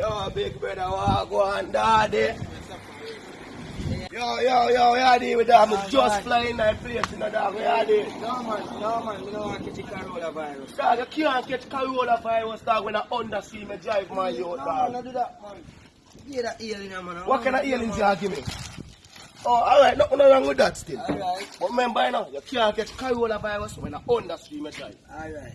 Yo, big brother, walk go on, daddy? Yo, yo, yo, yeah, deal with that. I'm just flying that place, you know, dog. Yeah, deal. No man, no man, we don't want to catch Corolla virus. Dog, you can't catch coronavirus, dog, when I undersea me drive my No yacht, dog. no do that man. Give that alien man. What kind of alien you give me? Oh, alright, nothing wrong with that still. Alright, But remember, you know, you can't catch coronavirus when I undersea me drive. alright.